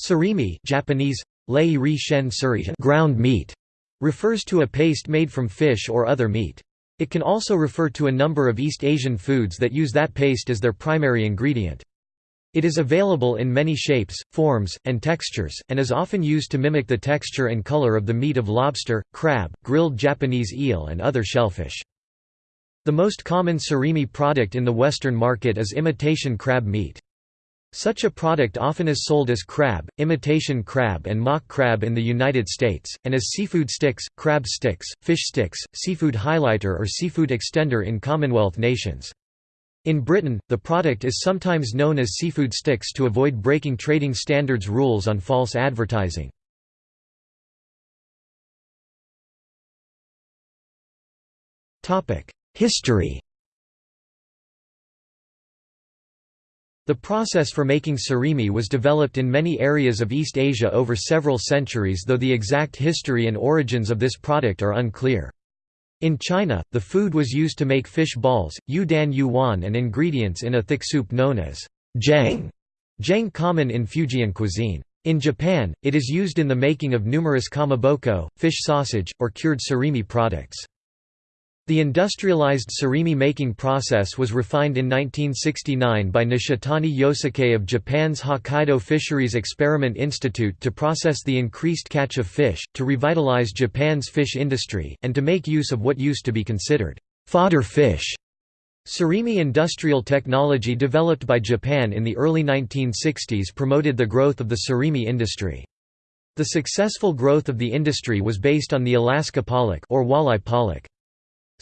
Surimi Japanese, ground meat, refers to a paste made from fish or other meat. It can also refer to a number of East Asian foods that use that paste as their primary ingredient. It is available in many shapes, forms, and textures, and is often used to mimic the texture and color of the meat of lobster, crab, grilled Japanese eel and other shellfish. The most common surimi product in the Western market is imitation crab meat. Such a product often is sold as crab, imitation crab and mock crab in the United States, and as seafood sticks, crab sticks, fish sticks, seafood highlighter or seafood extender in Commonwealth nations. In Britain, the product is sometimes known as seafood sticks to avoid breaking trading standards rules on false advertising. History The process for making surimi was developed in many areas of East Asia over several centuries though the exact history and origins of this product are unclear. In China, the food was used to make fish balls, yu dan yuan and ingredients in a thick soup known as zhang, zhang common in Fujian cuisine. In Japan, it is used in the making of numerous kamaboko, fish sausage, or cured surimi products. The industrialized surimi making process was refined in 1969 by Nishitani Yosuke of Japan's Hokkaido Fisheries Experiment Institute to process the increased catch of fish, to revitalize Japan's fish industry, and to make use of what used to be considered fodder fish. Surimi industrial technology developed by Japan in the early 1960s promoted the growth of the surimi industry. The successful growth of the industry was based on the Alaska pollock or walleye pollock.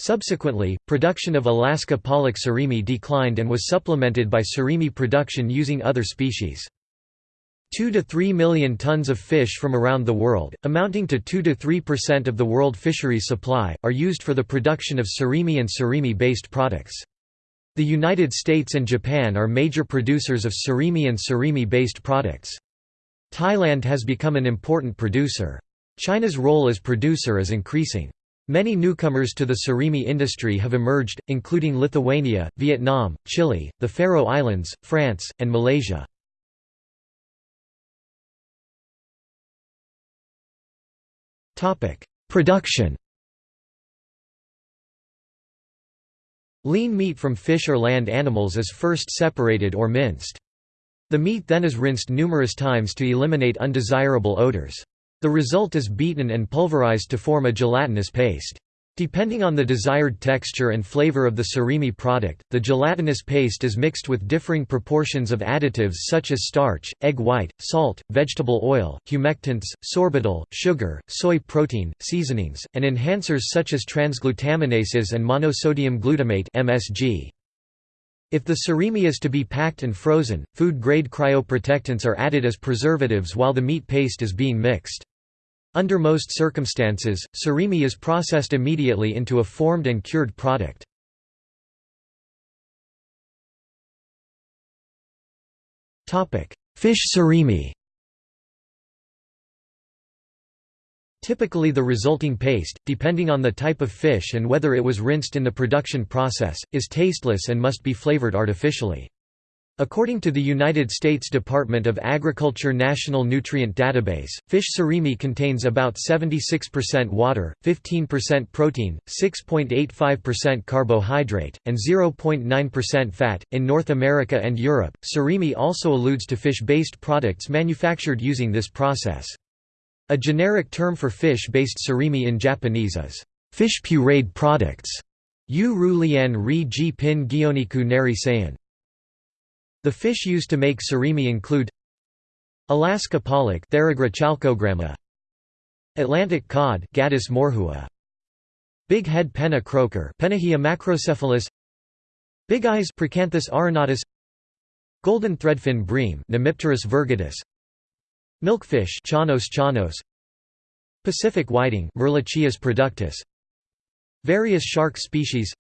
Subsequently, production of Alaska pollock surimi declined and was supplemented by surimi production using other species. 2 to 3 million tons of fish from around the world, amounting to 2 to 3% of the world fisheries supply, are used for the production of surimi and surimi-based products. The United States and Japan are major producers of surimi and surimi-based products. Thailand has become an important producer. China's role as producer is increasing. Many newcomers to the surimi industry have emerged, including Lithuania, Vietnam, Chile, the Faroe Islands, France, and Malaysia. Production Lean meat from fish or land animals is first separated or minced. The meat then is rinsed numerous times to eliminate undesirable odors. The result is beaten and pulverized to form a gelatinous paste. Depending on the desired texture and flavor of the surimi product, the gelatinous paste is mixed with differing proportions of additives such as starch, egg white, salt, vegetable oil, humectants, sorbitol, sugar, soy protein, seasonings, and enhancers such as transglutaminases and monosodium glutamate (MSG). If the surimi is to be packed and frozen, food-grade cryoprotectants are added as preservatives while the meat paste is being mixed. Under most circumstances, surimi is processed immediately into a formed and cured product. Fish surimi Typically the resulting paste, depending on the type of fish and whether it was rinsed in the production process, is tasteless and must be flavored artificially. According to the United States Department of Agriculture National Nutrient Database, fish surimi contains about 76% water, 15% protein, 6.85% carbohydrate, and 0.9% fat. In North America and Europe, surimi also alludes to fish based products manufactured using this process. A generic term for fish based surimi in Japanese is fish pureed products. Yu ru lian ri ji pin gyoniku. The fish used to make surimi include Alaska pollock Atlantic cod Gadus morhua, Big head penna croaker Pennahia macrocephalus Big eyes Priacanthus arenatus Golden threadfin bream Nemipterus virgatus Milkfish Chanos chanos Pacific whiting Merluccius productus Various shark species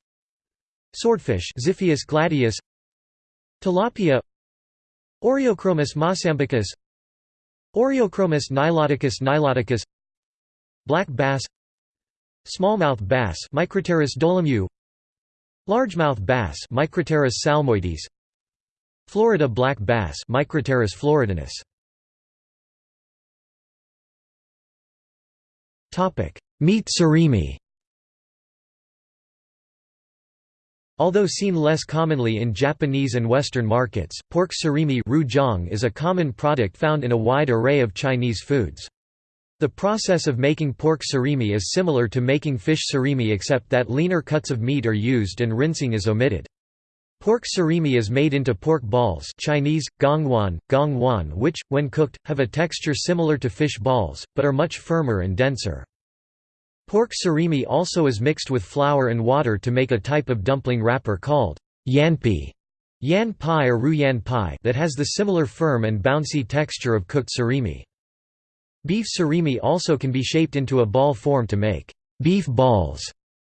Swordfish Xiphias gladius Tilapia Oreochromis mossambicus Oreochromis niloticus niloticus Black bass Smallmouth bass Micropterus dolomieu Largemouth bass Micropterus salmoides Florida black bass Micropterus floridanus Topic: Meat surimi. Although seen less commonly in Japanese and Western markets, pork surimi is a common product found in a wide array of Chinese foods. The process of making pork surimi is similar to making fish surimi except that leaner cuts of meat are used and rinsing is omitted. Pork surimi is made into pork balls Chinese, gongwan, gongwan which, when cooked, have a texture similar to fish balls, but are much firmer and denser. Pork surimi also is mixed with flour and water to make a type of dumpling wrapper called yanpi yan pai or ru yan pai that has the similar firm and bouncy texture of cooked surimi. Beef surimi also can be shaped into a ball form to make beef balls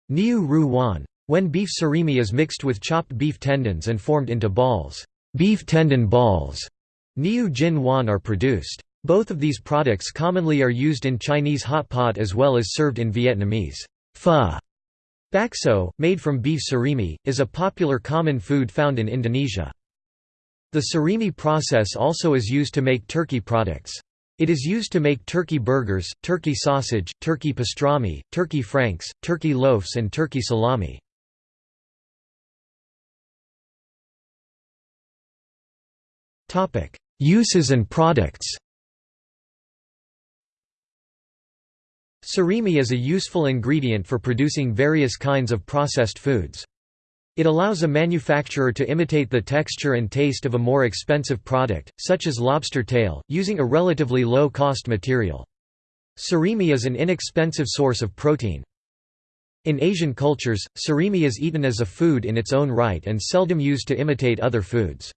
niu ru wan. When beef surimi is mixed with chopped beef tendons and formed into balls, beef tendon balls niu jin wan are produced. Both of these products commonly are used in Chinese hot pot as well as served in Vietnamese pho. Bakso, made from beef surimi, is a popular common food found in Indonesia. The surimi process also is used to make turkey products. It is used to make turkey burgers, turkey sausage, turkey pastrami, turkey franks, turkey loaves and turkey salami. Uses and products Surimi is a useful ingredient for producing various kinds of processed foods. It allows a manufacturer to imitate the texture and taste of a more expensive product, such as lobster tail, using a relatively low-cost material. Surimi is an inexpensive source of protein. In Asian cultures, surimi is eaten as a food in its own right and seldom used to imitate other foods.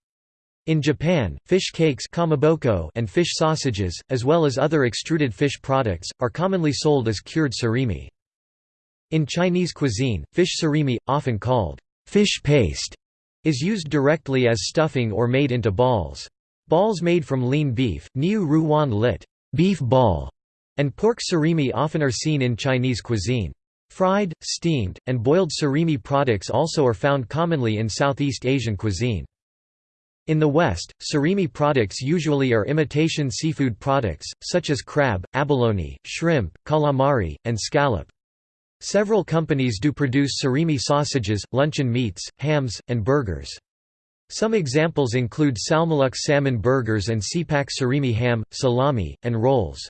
In Japan, fish cakes and fish sausages, as well as other extruded fish products, are commonly sold as cured surimi. In Chinese cuisine, fish surimi, often called fish paste, is used directly as stuffing or made into balls. Balls made from lean beef, niu ruwan lit beef ball, and pork surimi often are seen in Chinese cuisine. Fried, steamed, and boiled surimi products also are found commonly in Southeast Asian cuisine. In the West, surimi products usually are imitation seafood products, such as crab, abalone, shrimp, calamari, and scallop. Several companies do produce surimi sausages, luncheon meats, hams, and burgers. Some examples include Salmolux salmon burgers and Seapak surimi ham, salami, and rolls.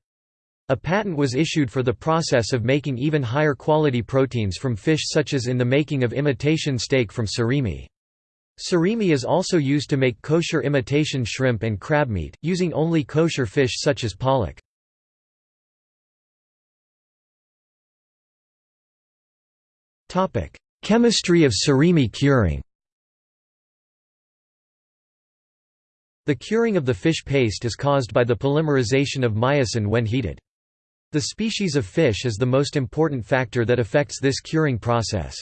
A patent was issued for the process of making even higher quality proteins from fish such as in the making of imitation steak from surimi. Surimi is also used to make kosher imitation shrimp and crab meat, using only kosher fish such as pollock. Chemistry of surimi curing The curing of the fish paste is caused by the polymerization of myosin when heated. The species of fish is the most important factor that affects this curing process.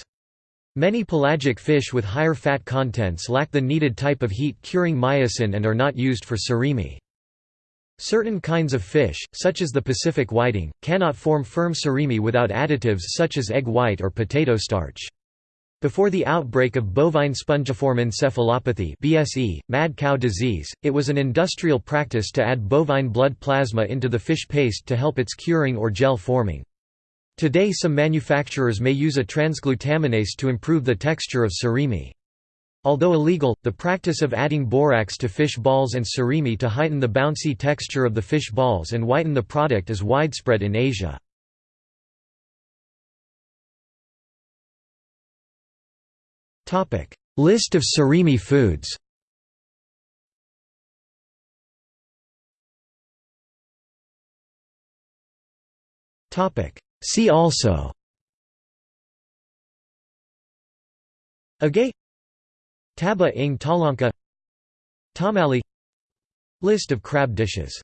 Many pelagic fish with higher fat contents lack the needed type of heat-curing myosin and are not used for surimi. Certain kinds of fish, such as the Pacific whiting, cannot form firm surimi without additives such as egg white or potato starch. Before the outbreak of bovine spongiform encephalopathy BSE, mad cow disease, it was an industrial practice to add bovine blood plasma into the fish paste to help its curing or gel forming. Today some manufacturers may use a transglutaminase to improve the texture of surimi. Although illegal, the practice of adding borax to fish balls and surimi to heighten the bouncy texture of the fish balls and whiten the product is widespread in Asia. List of surimi foods See also. Agay Taba ing talangka. Tamale. List of crab dishes